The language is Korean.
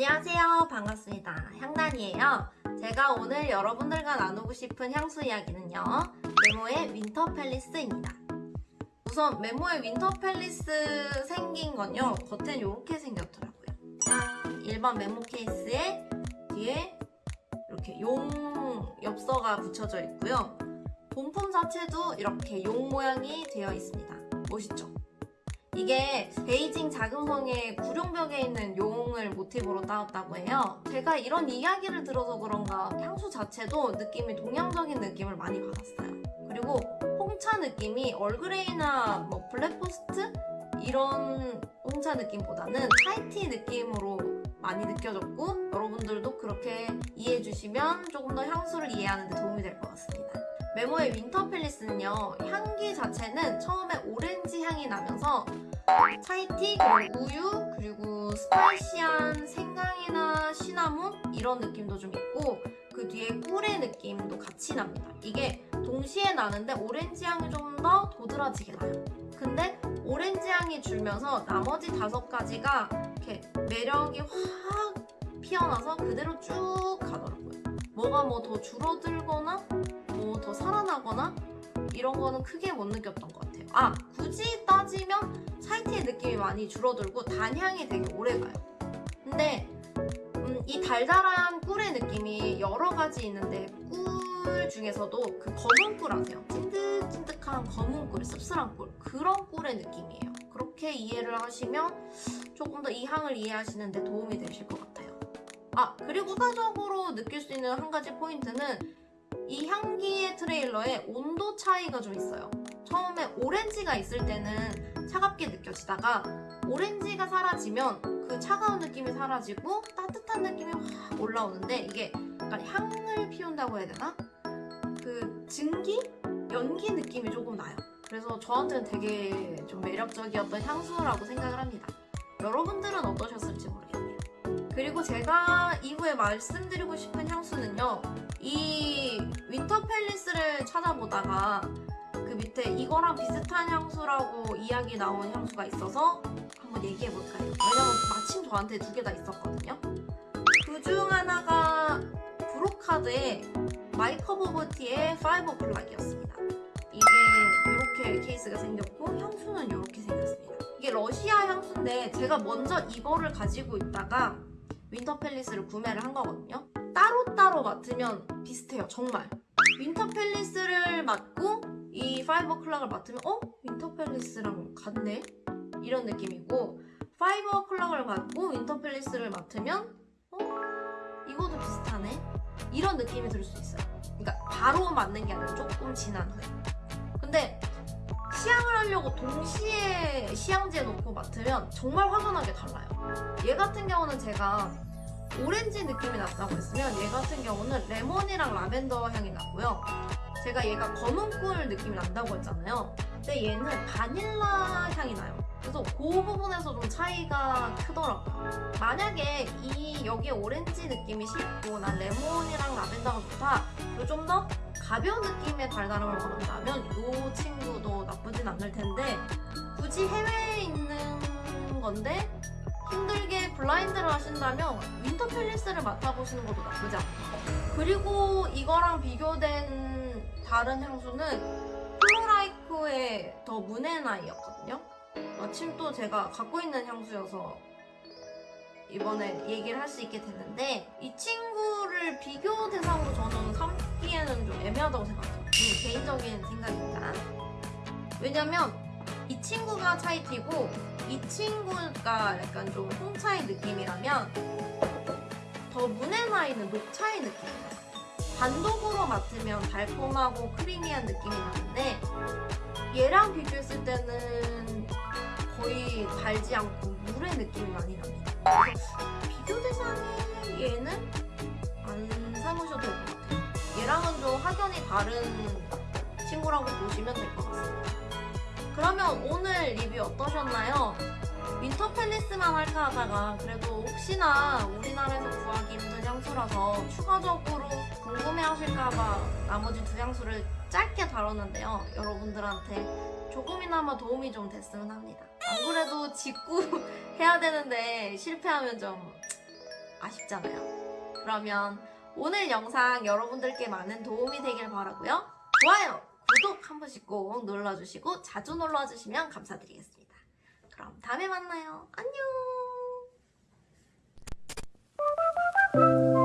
안녕하세요. 반갑습니다. 향단이에요. 제가 오늘 여러분들과 나누고 싶은 향수 이야기는요 Memo의 Winter Palace입니다. 우선 Memo의 Winter Palace 생긴 건요 겉엔 이렇게 생겼더라고요. 짠 일반 Memo 케이스에 뒤에 이렇게 용 엽서가 붙여져 있고요. 본품 자체도 이렇게 용 모양이 되어 있습니다. 멋있죠? 이게 베이징 자금성의 구룡벽에 있는 용을 모티브로 따왔다고 해요. 제가 이런 이야기를 들어서 그런가 향수 자체도 느낌이 동양적인 느낌을 많이 받았어요. 그리고 홍차 느낌이 얼그레이나 뭐 breakfast 이런 홍차 느낌보다는 차이티 느낌으로 많이 느껴졌고 여러분들도 그렇게 이해해 주시면 조금 더 향수를 이해하는 데 도움이 될 것 같습니다. Memo의 Winter Palace는요 향기 자체는 처음에 오렌지 향이 나면서 차이티 우유 그리고 spicy한 생강이나 시나몬? 이런 느낌도 좀 있고 그 뒤에 꿀의 느낌도 같이 납니다. 이게 동시에 나는데 오렌지 향이 좀 더 도드라지게 나요. 근데 오렌지 향이 줄면서 나머지 다섯 가지가 이렇게 매력이 확 피어나서 그대로 쭉 가더라고요. 뭐가 뭐 더 줄어들거나 뭐 더 살아나거나 이런 거는 크게 못 느꼈던 것 같아요 아 굳이 따지면 차이티의 느낌이 많이 줄어들고 단향이 되게 오래가요. 근데 음, 이 달달한 꿀의 느낌이 여러 가지 있는데 꿀 중에서도 그 검은 꿀 아세요? 찐득찐득한 검은 꿀, 씁쓸한 꿀. 그런 꿀의 느낌이에요. 그렇게 이해를 하시면 조금 더 이 향을 이해하시는 데 도움이 되실 것 같아요. 아 그리고 추가적으로 느낄 수 있는 한 가지 포인트는 이 향기의 트레일러에 온도 차이가 좀 있어요. 처음에 오렌지가 있을 때는 차갑게 느껴지다가 오렌지가 사라지면 그 차가운 느낌이 사라지고 따뜻한 느낌이 확 올라오는데 이게 약간 향을 피운다고 해야 되나? 그 증기? 연기 느낌이 조금 나요 그래서 저한테는 되게 좀 매력적이었던 향수라고 생각을 합니다 여러분들은 어떠셨을지 모르겠네요 그리고 제가 이후에 말씀드리고 싶은 향수는요 이 Winter Palace를 찾아보다가 그 밑에 이거랑 비슷한 향수라고 이야기 나온 향수가 있어서 한번 얘기해볼까요? 왜냐면 마침 저한테 두 개 다 있었거든요. 그중 하나가 브로카드의 마이커버버티의 파이버 플락이었습니다. 이게 이렇게 케이스가 생겼고 향수는 이렇게 생겼습니다. 이게 러시아 향수인데 제가 먼저 이거를 가지고 있다가 Winter Palace를 구매를 한 거거든요. 따로따로 맡으면 비슷해요 정말. Winter Palace를 맡고 이 Five O'Clock을 맡으면 어? Winter Palace랑 같네? 이런 느낌이고 Five O'Clock을 맡고 Winter Palace를 맡으면 어? 이것도 비슷하네? 이런 느낌이 들 수 있어요 그러니까 바로 맡는 게 아니라 조금 지난 후에 근데 시향을 하려고 동시에 시향지에 놓고 맡으면 정말 확연하게 달라요 얘 같은 경우는 제가 오렌지 느낌이 났다고 했으면 얘 같은 경우는 레몬이랑 라벤더 향이 나고요 제가 얘가 검은 꿀 느낌이 난다고 했잖아요. 근데 얘는 바닐라 향이 나요. 그래서 그 부분에서 좀 차이가 크더라고요. 만약에 이 여기에 오렌지 느낌이 싫고 난 레몬이랑 라벤더가 좋다. 좀 더 가벼운 느낌의 달달함을 원한다면 이 친구도 나쁘진 않을 텐데 굳이 해외에 있는 건데 힘들게 블라인드를 하신다면 Winter Palace를 맡아보시는 것도 나쁘지 않아요. 그리고 이거랑 비교된 다른 향수는 플로라이크의 더 문앤아이였거든요. 마침 또 제가 갖고 있는 향수여서 이번에 얘기를 할 수 있게 됐는데 이 친구를 비교 대상으로 저는 삼기에는 좀 애매하다고 생각해요. 음, 개인적인 생각입니다. 왜냐면 이 친구가 차이티고 이 친구가 약간 좀 홍차의 느낌이라면 더 문앤아이는 녹차의 느낌이에요 단독으로 맡으면 달콤하고 크리미한 느낌이 나는데 얘랑 비교했을 때는 거의 달지 않고 물의 느낌이 많이 납니다. 비교 대상이 얘는 안 삼으셔도 될 것 같아요. 얘랑은 좀 확연히 다른 친구라고 보시면 될 것 같습니다. 그러면 오늘 리뷰 어떠셨나요? Winter Palace만 할까 하다가 그래도 혹시나 우리나라에서 구하기 힘든 향수라서 추가적으로 궁금해하실까봐 나머지 두 향수를 짧게 다뤘는데요. 여러분들한테 조금이나마 도움이 좀 됐으면 합니다. 아무래도 직구 해야 되는데 실패하면 좀 아쉽잖아요. 그러면 오늘 영상 여러분들께 많은 도움이 되길 바라고요. 좋아요, 구독 한 번씩 꼭 눌러주시고 자주 눌러주시면 감사드리겠습니다. 그럼 다음에 만나요. 안녕.